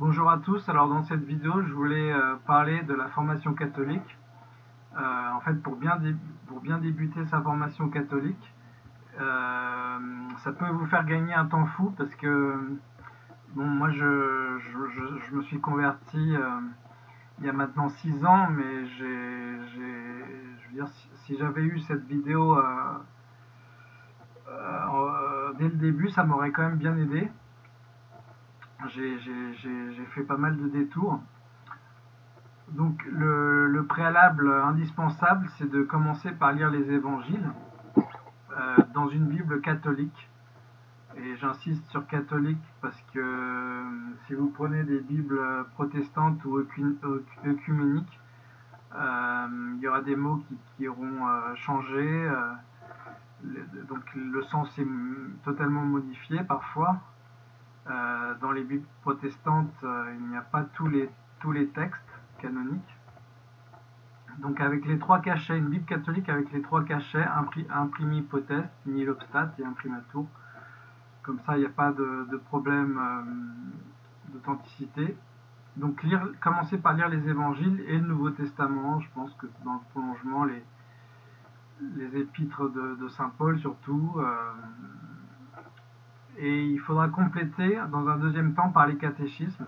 Bonjour à tous, alors dans cette vidéo je voulais euh, parler de la formation catholique. Euh, en fait pour bien, débuter sa formation catholique, euh, ça peut vous faire gagner un temps fou parce que bon moi je, je, me suis converti il y a maintenant 6 ans mais je veux dire si, j'avais eu cette vidéo dès le début ça m'aurait quand même bien aidé j'ai fait pas mal de détours. Donc le, préalable indispensable, c'est de commencer par lire les évangiles euh, dans une Bible catholique. Et j'insiste sur catholique parce que euh, si vous prenez des Bibles protestantes ou œcuméniques, euh, il y aura des mots qui, auront changé. donc le sens est totalement modifié parfois. Euh, dans les Bibles protestantes, euh, il n'y a pas tous les, tous les textes canoniques. Donc avec les trois cachets, une Bible catholique avec les trois cachets, imprimi potest, nihilobstat et imprimatur. Comme ça, il n'y a pas de, problème euh, d'authenticité. Donc lire, commencer par lire les évangiles et le Nouveau Testament. Je pense que dans le prolongement, les, les épîtres de, Saint Paul surtout. Et il faudra compléter dans un deuxième temps par les catéchismes.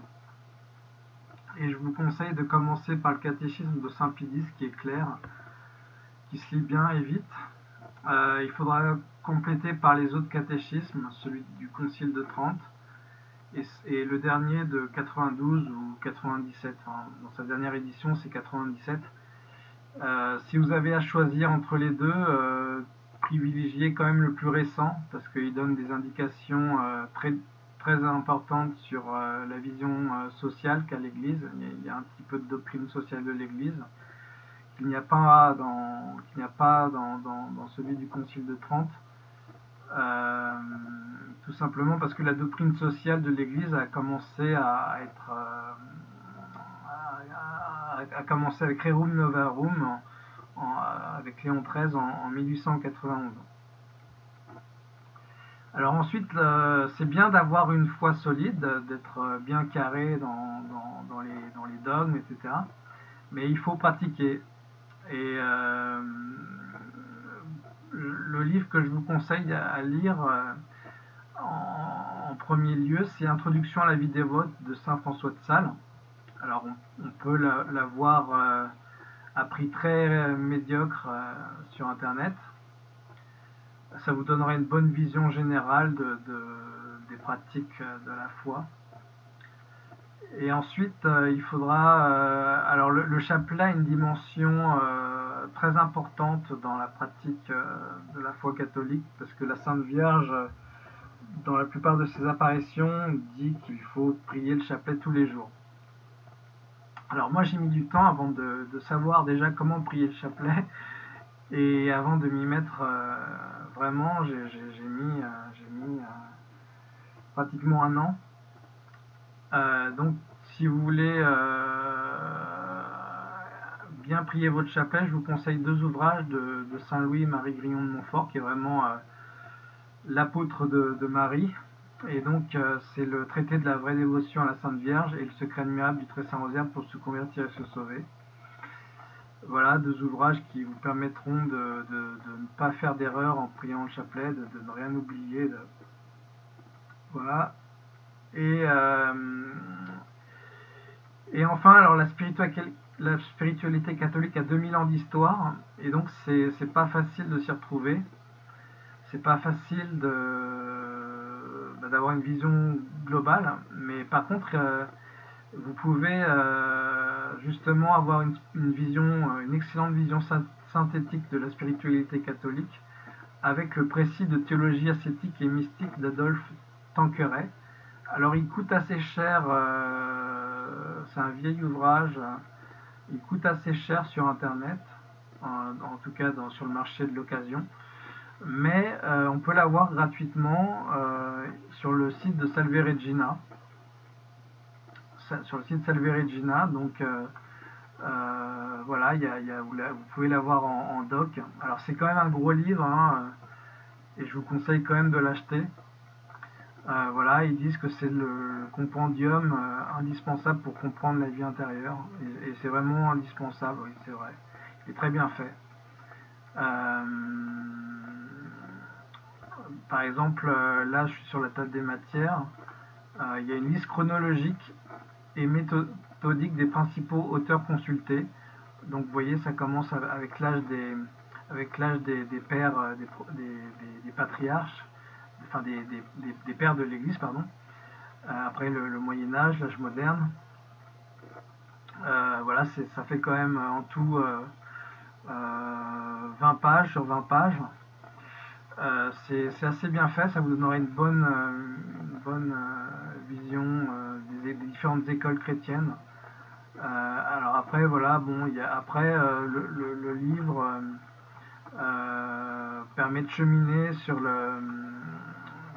Et je vous conseille de commencer par le catéchisme de Saint Pidis qui est clair, qui se lit bien et vite. Euh, il faudra compléter par les autres catéchismes, celui du Concile de Trente et, le dernier de 92 ou 97. dans sa dernière édition, c'est 97. Euh, si vous avez à choisir entre les deux, euh, privilégier quand même le plus récent parce qu'il donne des indications euh, très, très importantes sur euh, la vision euh, sociale qu'a l'Église. Il y a un petit peu de doctrine sociale de l'Église qu'il n'y a pas dans qu'il n'y a pas dans, dans, celui du Concile de Trente. tout simplement parce que la doctrine sociale de l'Église a commencé à être a, commencé avec Rerum Novarum avec Léon XIII en, 1891. Alors ensuite, euh, c'est bien d'avoir une foi solide, d'être euh, bien carré dans, les, dogmes, etc. Mais il faut pratiquer. Et euh, le livre que je vous conseille à lire en, premier lieu, c'est Introduction à la vie dévote de Saint François de Sales. Alors on, peut la, voir à prix très euh, médiocre euh, sur Internet. Ça vous donnera une bonne vision générale de, des pratiques euh, de la foi. Et ensuite, il faudra... alors le, chapelet a une dimension très importante dans la pratique de la foi catholique, parce que la Sainte Vierge, dans la plupart de ses apparitions, dit qu'il faut prier le chapelet tous les jours. Alors moi j'ai mis du temps avant de, savoir déjà comment prier le chapelet et avant de m'y mettre euh, vraiment j'ai mis, euh, euh, pratiquement un an. donc si vous voulez bien prier votre chapelet, je vous conseille deux ouvrages de, Saint Louis Marie Grignon de Montfort qui est vraiment l'apôtre de Marie et donc, euh, c'est le traité de la vraie dévotion à la Sainte Vierge et le secret admirable du Très Saint Rosaire pour se convertir et se sauver. Voilà, deux ouvrages qui vous permettront de, ne pas faire d'erreur en priant le chapelet, de, ne rien oublier. Voilà. Et, euh, et enfin, alors la spiritualité, la spiritualité catholique a 2000 ans d'histoire, et donc c'est pas facile de s'y retrouver. C'est pas facile de d'avoir une vision globale, mais par contre, euh, vous pouvez euh, justement avoir une, vision, euh, une excellente vision synthétique de la spiritualité catholique avec le précis de théologie ascétique et mystique d'Adolphe Tanqueray. Alors il coûte assez cher, c'est un vieil ouvrage, il coûte assez cher sur internet, en, tout cas sur le marché de l'occasion mais euh, on peut l'avoir gratuitement euh, sur le site de Salve Regina. Sur le site Salve Regina, donc euh, voilà, vous, pouvez l'avoir en, doc. Alors c'est quand même un gros livre, hein, et je vous conseille quand même de l'acheter. Euh, voilà, ils disent que c'est le compendium euh, indispensable pour comprendre la vie intérieure. Et, c'est vraiment indispensable, oui, c'est vrai. Il est très bien fait. Euh, par exemple, là, je suis sur la table des matières. il y a une liste chronologique et méthodique des principaux auteurs consultés. Donc, vous voyez, ça commence avec l'âge des, avec l'âge des, pères, des patriarches enfin des, pères de l'Église, pardon. Euh, après le, Moyen Âge, l'âge moderne. Euh, voilà, ça fait quand même en tout 20 euh, pages sur 20 pages. C'est assez bien fait, ça vous donnera une bonne, bonne vision des, différentes écoles chrétiennes. alors après, voilà, bon, après le, livre permet de cheminer sur le,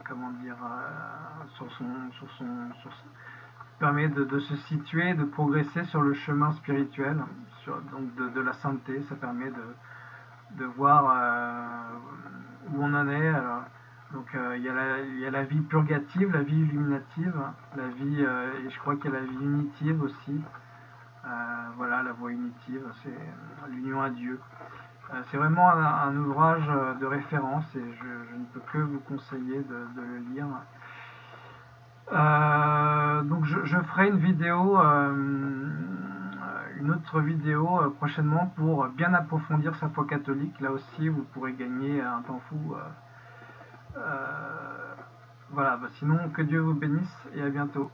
comment dire, euh, sur son, sur son, permet de, se situer, de progresser sur le chemin spirituel, donc de, la sainteté. Ça permet de, voir euh, où on en est. donc euh, il, y a la, il, la, vie purgative, la vie illuminative, la vie, et je crois qu'il y a la vie unitive aussi. voilà, la voie unitive, c'est l'union à Dieu. Euh, c'est vraiment un, ouvrage euh, de référence et je, ne peux que vous conseiller de, le lire. Euh, donc je, ferai une vidéo, vidéo prochainement pour bien approfondir sa foi catholique. Là aussi, vous pourrez gagner un temps fou. voilà, bah, sinon que Dieu vous bénisse et à bientôt.